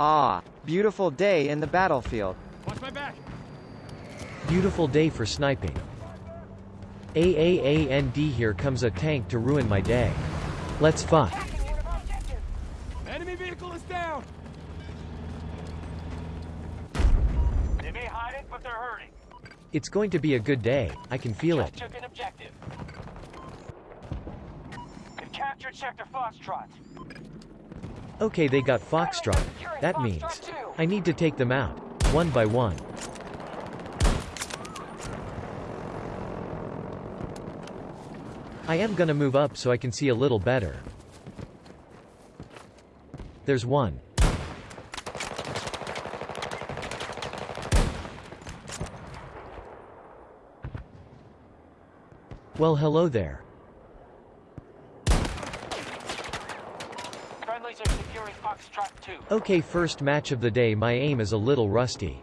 Ah, beautiful day in the battlefield. Watch my back. Beautiful day for sniping. AAAND here comes a tank to ruin my day. Let's fuck. Enemy vehicle is down. They may hide it, but they're hurting. It's going to be a good day, I can feel it. Took an objective. They've captured Sector Foxtrot. Okay they got Foxtrot. That means, I need to take them out. One by one. I am gonna move up so I can see a little better. There's one. Well hello there. Okay first match of the day my aim is a little rusty.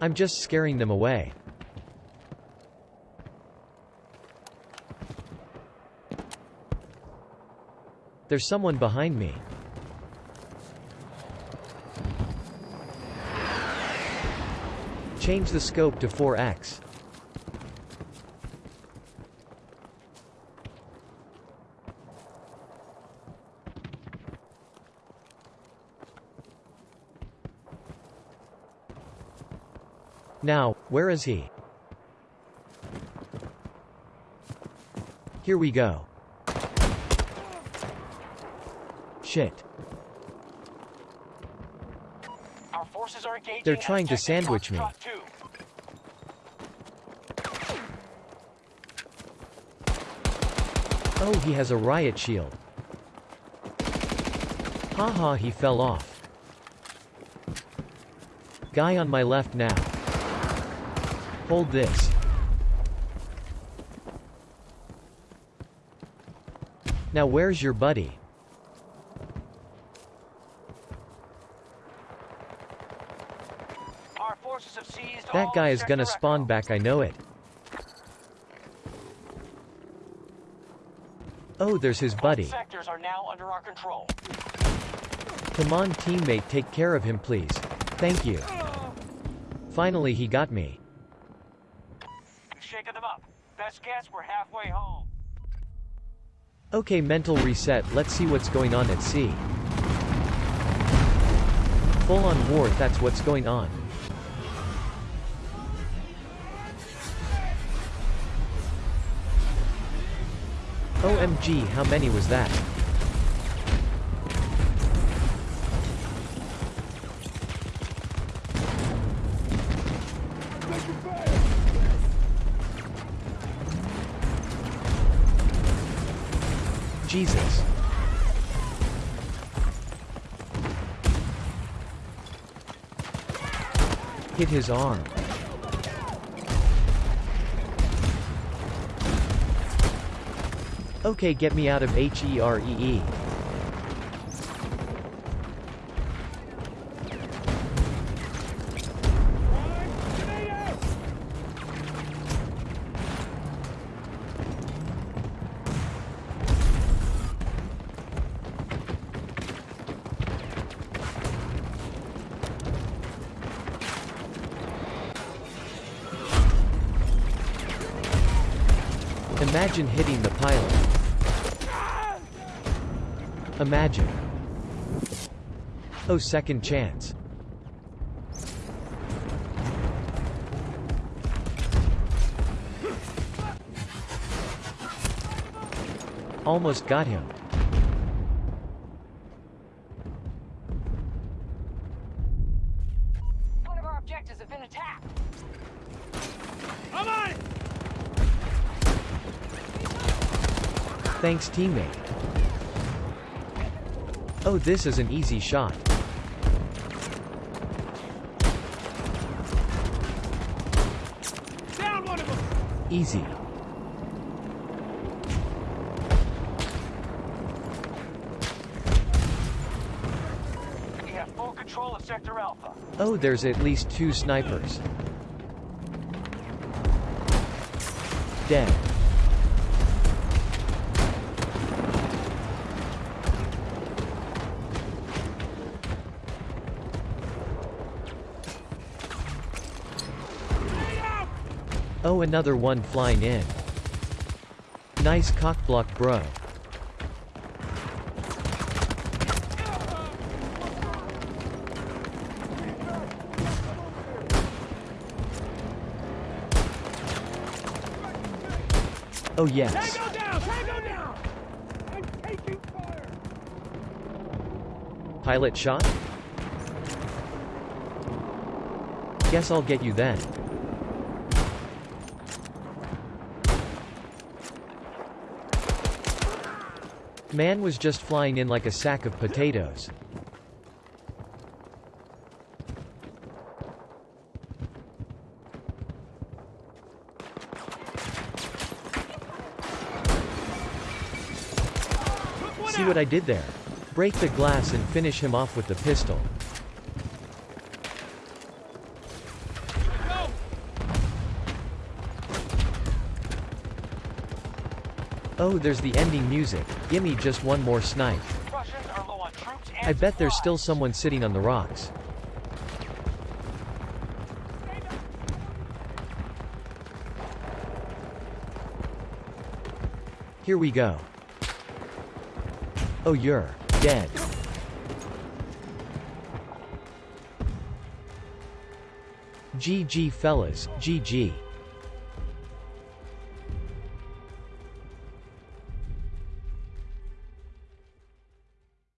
I'm just scaring them away. There's someone behind me. Change the scope to 4x. Now, where is he? Here we go. Shit. They're trying to sandwich me. Oh he has a riot shield. Haha he fell off. Guy on my left now. Hold this. Now where's your buddy? Our forces have seized That all guy is gonna spawn back I know it. Oh there's his buddy. Sectors are now under our control. Come on teammate take care of him please. Thank you. Finally he got me. We've them up. Best guess, we're halfway home. Okay mental reset let's see what's going on at sea. Full on war that's what's going on. OMG how many was that? Jesus. Hit his arm. Okay get me out of HEREE. Imagine hitting the pilot. Imagine. Oh second chance. Almost got him. One of our objectives has been attacked. I'm on it. Thanks teammate. Oh this is an easy shot. Down one of them. Easy. We have full control of Sector Alpha. Oh, there's at least two snipers. Dead. Oh, another one flying in. Nice cockblock, bro. Oh yes. Tango down! Tango down! I'm taking fire! Pilot shot? Guess I'll get you then. Man was just flying in like a sack of potatoes. See what I did there? Break the glass and finish him off with the pistol. Oh, there's the ending music. Gimme just one more snipe. Russians are low on troops and I bet there's still someone sitting on the rocks. Here we go. Oh, you're dead. GG fellas, GG.